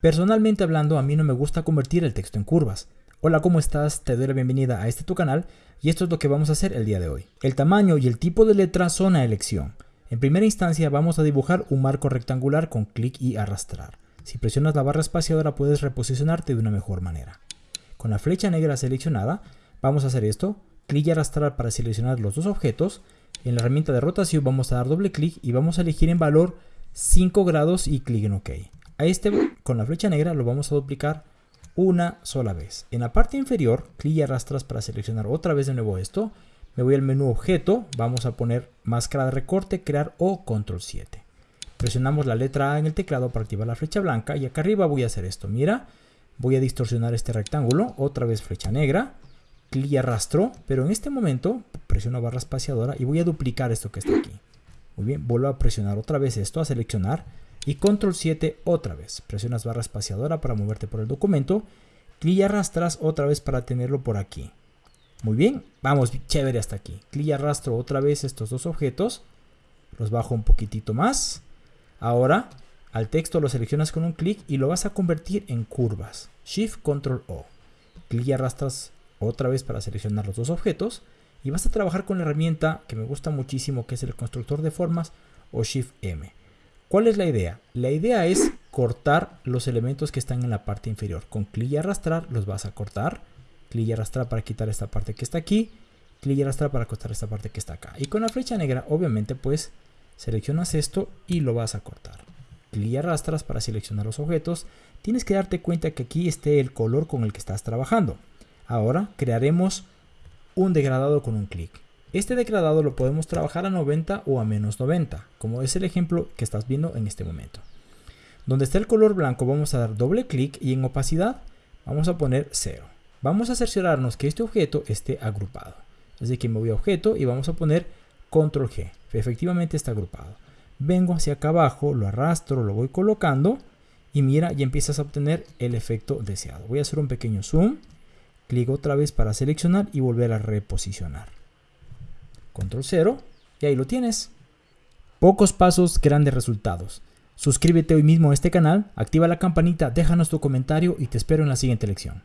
Personalmente hablando, a mí no me gusta convertir el texto en curvas. Hola, ¿cómo estás? Te doy la bienvenida a este tu canal y esto es lo que vamos a hacer el día de hoy. El tamaño y el tipo de letra son a elección. En primera instancia vamos a dibujar un marco rectangular con clic y arrastrar. Si presionas la barra espaciadora puedes reposicionarte de una mejor manera. Con la flecha negra seleccionada vamos a hacer esto, clic y arrastrar para seleccionar los dos objetos. En la herramienta de rotación vamos a dar doble clic y vamos a elegir en valor 5 grados y clic en OK. A este con la flecha negra lo vamos a duplicar una sola vez. En la parte inferior, clic y arrastras para seleccionar otra vez de nuevo esto. Me voy al menú objeto, vamos a poner máscara de recorte, crear o control 7. Presionamos la letra A en el teclado para activar la flecha blanca y acá arriba voy a hacer esto. Mira, voy a distorsionar este rectángulo, otra vez flecha negra, clic y arrastro, pero en este momento presiono barra espaciadora y voy a duplicar esto que está aquí. Muy bien, vuelvo a presionar otra vez esto, a seleccionar y control 7 otra vez. Presionas barra espaciadora para moverte por el documento, clic y arrastras otra vez para tenerlo por aquí. Muy bien, vamos, chévere hasta aquí. Clic y arrastro otra vez estos dos objetos, los bajo un poquitito más. Ahora, al texto lo seleccionas con un clic y lo vas a convertir en curvas. Shift Control O. Clic y arrastras otra vez para seleccionar los dos objetos y vas a trabajar con la herramienta que me gusta muchísimo que es el constructor de formas o Shift M. ¿Cuál es la idea? La idea es cortar los elementos que están en la parte inferior. Con clic y arrastrar los vas a cortar. Clic y arrastrar para quitar esta parte que está aquí. Clic y arrastrar para cortar esta parte que está acá. Y con la flecha negra, obviamente, pues seleccionas esto y lo vas a cortar. Clic y arrastras para seleccionar los objetos. Tienes que darte cuenta que aquí esté el color con el que estás trabajando. Ahora crearemos un degradado con un clic. Este degradado lo podemos trabajar a 90 o a menos 90, como es el ejemplo que estás viendo en este momento. Donde está el color blanco vamos a dar doble clic y en opacidad vamos a poner 0. Vamos a cerciorarnos que este objeto esté agrupado. Así que me voy a objeto y vamos a poner control G. Efectivamente está agrupado. Vengo hacia acá abajo, lo arrastro, lo voy colocando y mira, ya empiezas a obtener el efecto deseado. Voy a hacer un pequeño zoom Clic otra vez para seleccionar y volver a reposicionar. Control 0 y ahí lo tienes. Pocos pasos, grandes resultados. Suscríbete hoy mismo a este canal, activa la campanita, déjanos tu comentario y te espero en la siguiente lección.